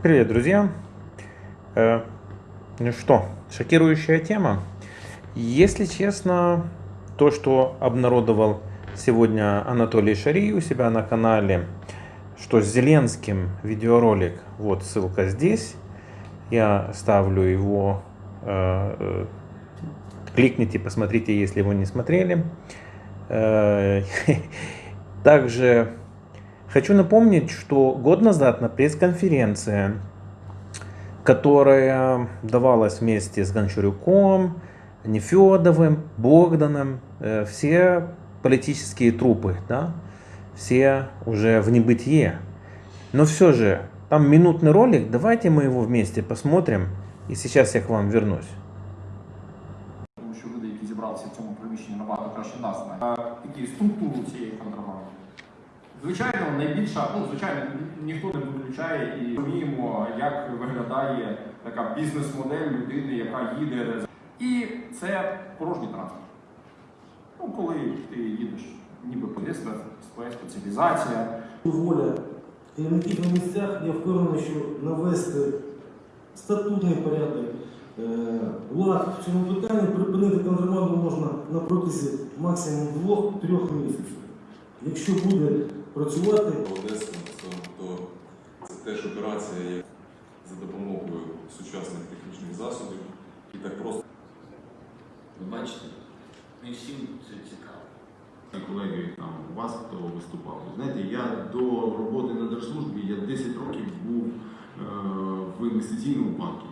Привет, друзья! Э, ну что, шокирующая тема. Если честно, то, что обнародовал сегодня Анатолий Шари у себя на канале, что с Зеленским видеоролик, вот ссылка здесь, я ставлю его, э, э, кликните, посмотрите, если его не смотрели. Также хочу напомнить, что год назад на пресс-конференции, которая давалась вместе с Гончарюком, Нефедовым, Богданом, все политические трупы, да, все уже в небытие. Но все же, там минутный ролик, давайте мы его вместе посмотрим, і зараз я к вам вернусь. Тому що люди, які зібралися в цьому приміщенні, набагато краще нас знають. Такі структуру цієї контрабанди. Звичайно, найбільша, ну звичайно, ніхто не виключає і розуміємо, як виглядає така бізнес-модель людини, яка їде. І це порожній транспорт. Ну, коли ти їдеш, ніби поліція, своя спеціалізація. воля керівників на місцях, я впевнений, що навести статутний порядок, е, лад в цьому питанні, припинити контрабанду можна на протязі максимум двох-трьох місяців. Якщо буде працювати, Одеса, то це теж операція як за допомогою сучасних технічних засобів і так просто. Ви бачите, не всім це цікаво. Колеги там у вас хто виступав. Знаєте, я до роботи на держслужбі я 10 років був е, в інвестиційному банку.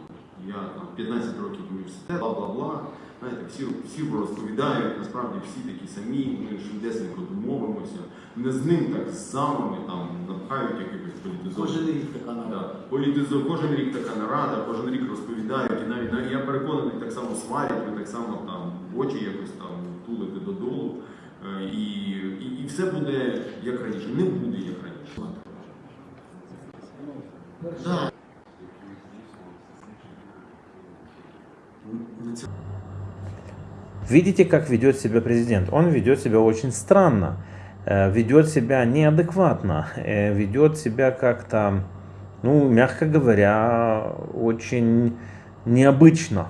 Я там 15 років в університет, бла бла бла. Знаєте, всі, всі розповідають, насправді всі такі самі, ми швидесенько домовимося. Не з ним так з замами там напхають якихось політизованих. Кожен рік така Да. нарада. Політизо, кожен рік така нарада, кожен рік розповідають, і навіть навіть я переконаний, так само сварять, ви так само там очі якось там тулите додолу. Е, І, і, і все буде як раніше. Не буде як раніше. Да. Видите, как ведет себя президент? Он ведет себя очень странно, э, ведет себя неадекватно, э, ведет себя как-то, ну, мягко говоря, очень необычно.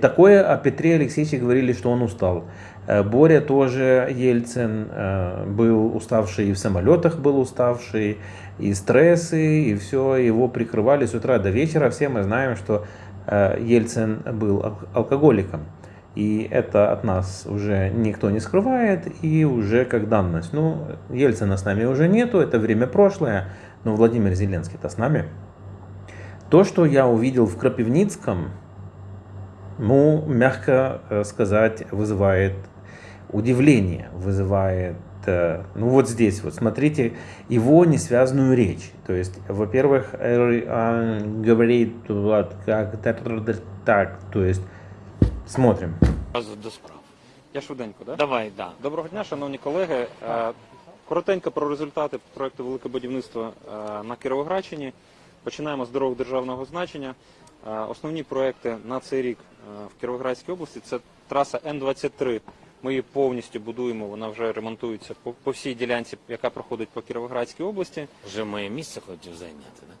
Такое о Петре Алексеевиче говорили, что он устал. Э, Боря тоже, Ельцин, был уставший, и в самолетах был уставший, и стрессы, и все, его прикрывали с утра до вечера. Все мы знаем, что Ельцин был ал- алкоголиком. И это от нас уже никто не скрывает, и уже как данность. Ну, Ельцина с нами уже нету, это время прошлое, но Владимир Зеленский-то с нами. То, что я увидел в Крапивницком, ну, мягко э, сказать, вызывает удивление, вызывает, э, ну вот здесь вот, смотрите, его несвязную речь. То есть, во-первых, э, он говорит вот как так, то есть, смотрим. Одразу до справ. Я швиденько, да? Давай, да. Доброго дня, шановні колеги. Е, Коротенько про результати проекту Велике будівництво е, на Кіровоградщині. Починаємо з дорог державного значення. Е, Основні проекти на цей рік е, в Кіровоградській області це траса Н-23. ми її повністю будуємо, вона вже ремонтується по, по всій ділянці, яка проходить по Кіровоградській області. Вже моє місце хотів зайняти, да?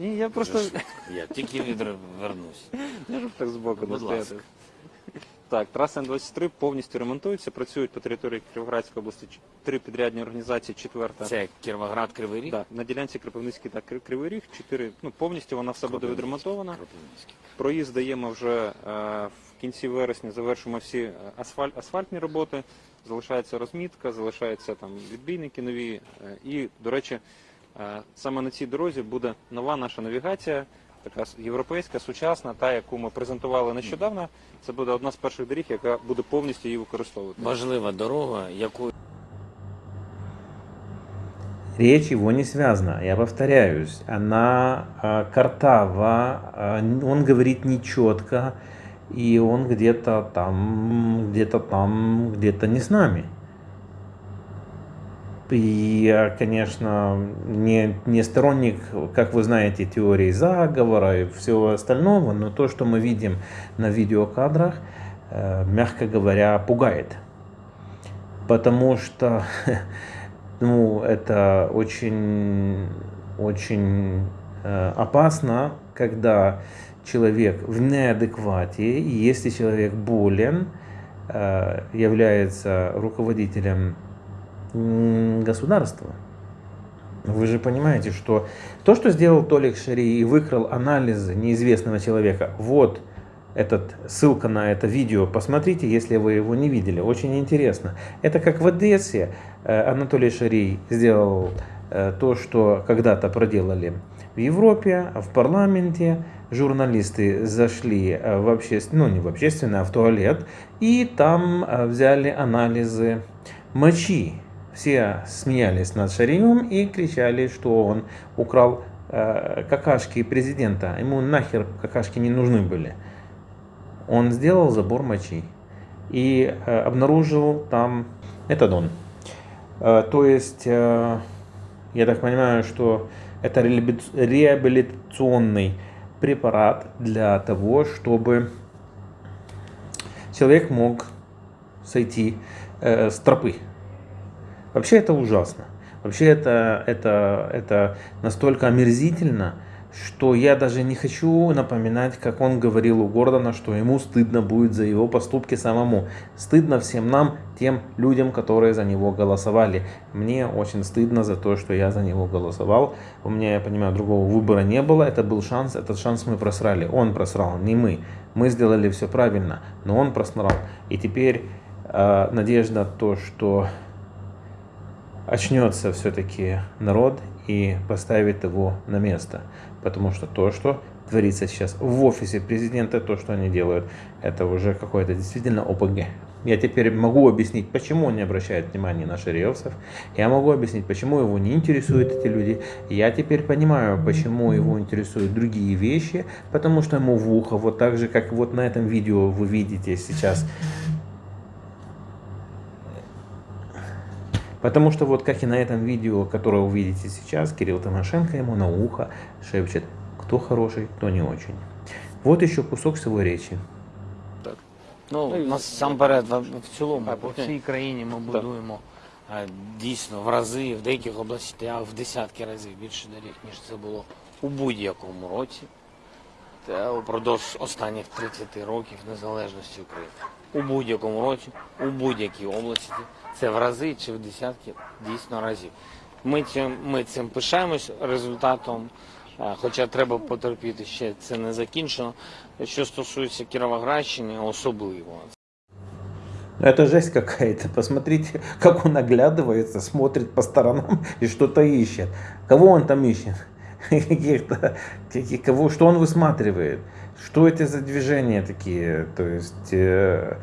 Ні, я просто Я тільки відвернусь. Я ж так збоку Будь ласка. Так, траса Н-23 повністю ремонтується, працюють по території Кіровоградської області три підрядні організації, четверта. Це Кіровоград Кривий Ріг? Да, на ділянці Кропивницький та Кривий Ріг, чотири, ну, повністю вона все буде відремонтована. Проїзд даємо вже е, в кінці вересня, завершимо всі е, асфаль, асфальтні роботи, залишається розмітка, залишаються там відбійники нові. е, і, до речі, е, саме на цій дорозі буде нова наша навігація, така європейська, сучасна, та, яку ми презентували нещодавно. Це буде одна з перших доріг, яка буде повністю її використовувати. Важлива дорога, яку Речь его не связана, я повторяюсь, она э, картава, э, он говорит нечетко, и он где-то там, где-то там, где-то не с нами. И я, конечно, не, не сторонник, как вы знаете, теории заговора и всего остального, но то, что мы видим на видеокадрах, э, мягко говоря, пугает. Потому что ну, это очень, очень э, опасно, когда человек в неадеквате, и если человек болен, э, является руководителем государства. Вы же понимаете, что то, что сделал Толик Шари и выкрал анализы неизвестного человека, вот этот, ссылка на это видео, посмотрите, если вы его не видели, очень интересно. Это как в Одессе э, Анатолий Шарий сделал э, то, что когда-то проделали в Европе, в парламенте, журналисты зашли э, в общественное, ну не в общественное, а в туалет, и там взяли анализы мочи все смеялись над Шариевым и кричали, что он украл э, какашки президента. Ему нахер какашки не нужны были. Он сделал забор мочи и э, обнаружил там метадон. Э, то есть, э, я так понимаю, что это реабилитационный препарат для того, чтобы человек мог сойти э, с тропы. Вообще это ужасно. Вообще это, это, это настолько омерзительно, что я даже не хочу напоминать, как он говорил у Гордона, что ему стыдно будет за его поступки самому. Стыдно всем нам, тем людям, которые за него голосовали. Мне очень стыдно за то, что я за него голосовал. У меня, я понимаю, другого выбора не было. Это был шанс, этот шанс мы просрали. Он просрал, не мы. Мы сделали все правильно, но он просрал. И теперь э, надежда то, что очнется все-таки народ и поставит его на место. Потому что то, что творится сейчас в офисе президента, то, что они делают, это уже какое-то действительно ОПГ. Я теперь могу объяснить, почему он не обращает внимания на шариевцев. Я могу объяснить, почему его не интересуют эти люди. Я теперь понимаю, почему его интересуют другие вещи, потому что ему в ухо, вот так же, как вот на этом видео вы видите сейчас, Потому что вот как и на этом видео, которое вы видите сейчас, Кирилл Тимошенко ему на ухо шепчет, кто хороший, кто не очень. Вот еще кусок своей речі. Ну, насамперед, в в цілому, по всій країні ми будуємо дійсно в рази, в деяких областях в десятки разів більше доріг, ніж це було у будь-якому році. Та упродовж останніх 30 років незалежності України. У будь-якому році, у будь-якій області. Це в рази чи в десятки дійсно разів. Ми цим, ми цим пишаємось результатом, е, хоча треба потерпіти ще це не закінчено. Що стосується Кіровоградщини, особливо. Это жесть какая-то. Посмотрите, как он оглядывается, смотрит по сторонам и что-то ищет. Кого он там ищет? Каких-то, кого, что он высматривает? Что это за движения такие? То есть, э,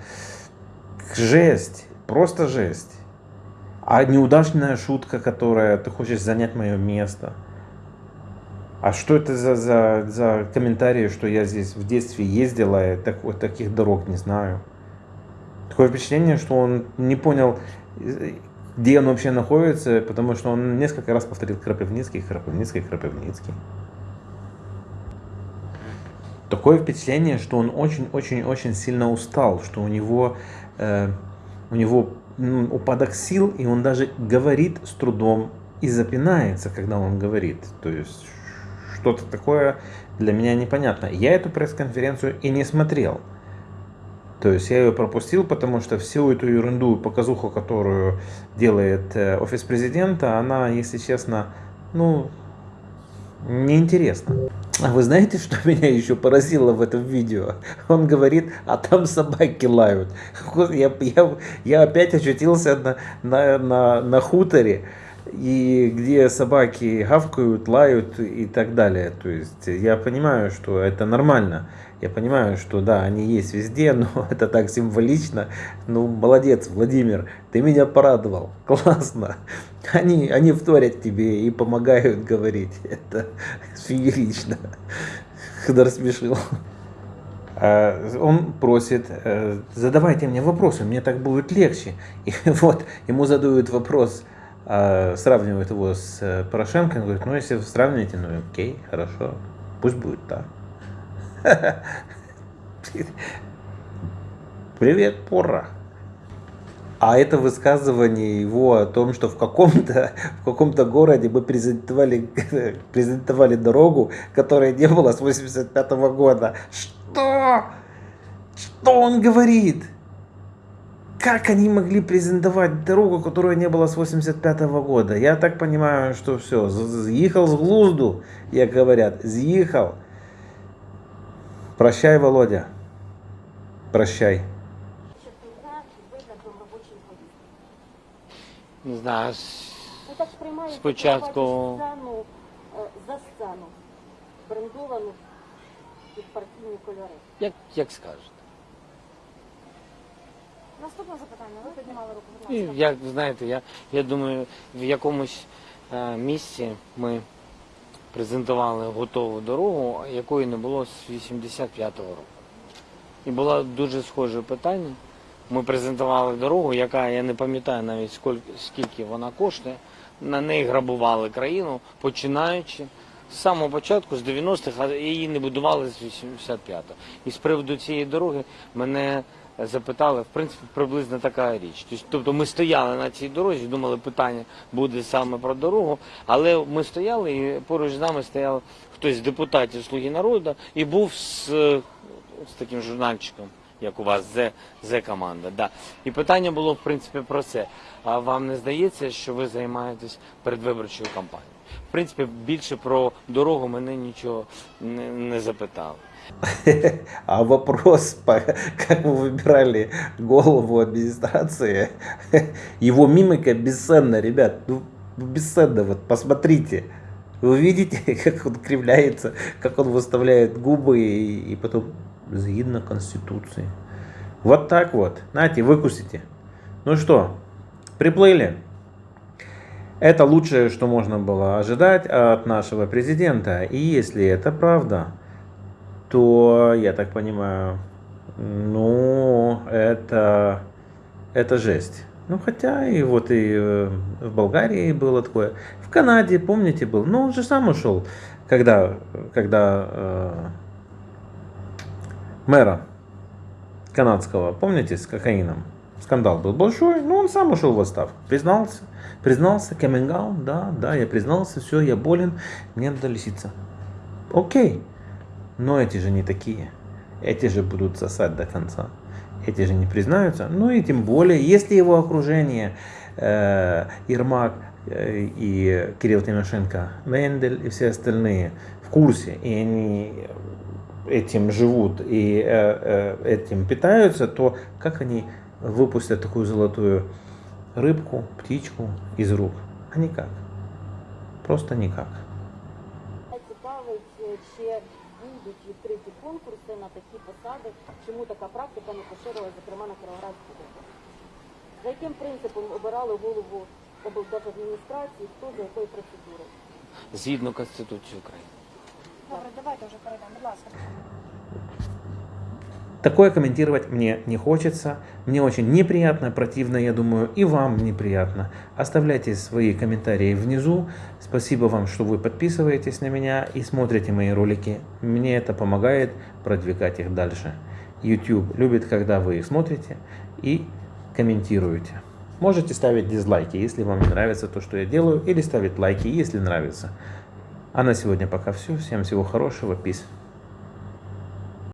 жесть. Просто жесть. А неудачная шутка, которая ты хочешь занять мое место. А что это за, за, за комментарии, что я здесь в детстве ездила, и так, вот таких дорог не знаю. Такое впечатление, что он не понял, где он вообще находится, потому что он несколько раз повторил Крапивницкий, Крапивницкий, Крапивницкий. Такое впечатление, что он очень-очень-очень сильно устал, что у него э, у него упадок сил, и он даже говорит с трудом и запинается, когда он говорит. То есть что-то такое для меня непонятно. Я эту пресс-конференцию и не смотрел. То есть я ее пропустил, потому что всю эту ерунду, показуху, которую делает э, офис президента, она, если честно, ну, неинтересно. А вы знаете, что меня еще поразило в этом видео? Он говорит, а там собаки лают. Я, я, я опять очутился на, на, на, на хуторе, и где собаки гавкают, лают и так далее. То есть я понимаю, что это нормально. Я понимаю, что да, они есть везде, но это так символично. Ну, молодец, Владимир, ты меня порадовал. Классно. Они, они вторят тебе и помогают говорить. Это феерично. Хдар смешил. А, он просит, э, задавайте мне вопросы, мне так будет легче. И вот ему задают вопрос, а, сравнивают его с э, Порошенко, он говорит, ну если вы сравниваете, ну окей, хорошо, пусть будет так. Привет, пора. А это высказывание его о том, что в каком-то в каком-то городе мы презентовали, презентовали дорогу, которая не была с 85 года. Что? Что он говорит? Как они могли презентовать дорогу, которая не была с 85 года? Я так понимаю, что все, съехал с глузду, як говорят, съехал. Прощай, Володя. Прощай. Не знаю, с- Ви так сприймаєте Спочатку- сцену е, за сцену, брендовану під партійні кольори. як, як скажете. Наступне запитання. Ви піднімали руку, будь І, ласка. як знаєте, я, я думаю, в якомусь е, місці ми презентували готову дорогу, якої не було з 85-го року. І було дуже схоже питання. Ми презентували дорогу, яка я не пам'ятаю навіть скільки, скільки вона коштує. На неї грабували країну, починаючи з самого початку, з 90-х, а її не будували з 85-го. І з приводу цієї дороги мене запитали, в принципі, приблизно така річ. Тобто- Тобто ми стояли на цій дорозі, думали, питання буде саме про дорогу, але ми стояли і поруч з нами стояв хтось з депутатів Слуги народу і був з, з таким журнальчиком. Як у вас Зе команда, да. І питання було в принципі про це. А вам не здається, що ви займаєтесь передвиборчою кампанією? В принципі, більше про дорогу мене нічого не, не запитали. А вопрос, как вы выбирали голову администрации, его мимика бесценна, ребят, ну бесценно, вот посмотрите. Вы видите, как он кривляется, как он выставляет губы и, и потом згідно Конституции. Вот так вот. Нате, выкусите. Ну что, приплыли. Это лучшее, что можно было ожидать от нашего президента. И если это правда, то, я так понимаю, ну, это, это жесть. Ну, хотя и вот и э, в Болгарии было такое. В Канаде, помните, был. Ну, он же сам ушел, когда, когда э, мэра канадского, помните, с кокаином. Скандал был большой, но он сам ушел в отставку. Признался, признался, out, да, да, я признался, все, я болен, мне надо лечиться. Окей. Но эти же не такие. Эти же будут сосать до конца. Эти же не признаются. Ну и тем более, если его окружение, э, Ермак э, и Кирилл Тимошенко, Мендель и все остальные в курсе, и они этим живут и э, э, этим питаются, то как они выпустят такую золотую рыбку, птичку из рук? А никак. Просто никак. Цікавить, чи будуть відкриті конкурси на такі посади, чому така практика не поширилась, зокрема на Кіровоградській області. За яким принципом обирали голову облдержадміністрації, хто за якою процедурою? Згідно Конституції України. Добре, давайте вже перейдемо, будь ласка. Такое комментировать мне не хочется. Мне очень неприятно, противно, я думаю, и вам неприятно. Оставляйте свои комментарии внизу. Спасибо вам, что вы подписываетесь на меня и смотрите мои ролики. Мне это помогает продвигать их дальше. YouTube любит, когда вы их смотрите и комментируете. Можете ставить дизлайки, если вам не нравится то, что я делаю, или ставить лайки, если нравится. А на сегодня пока все. Всем всего хорошего. Peace.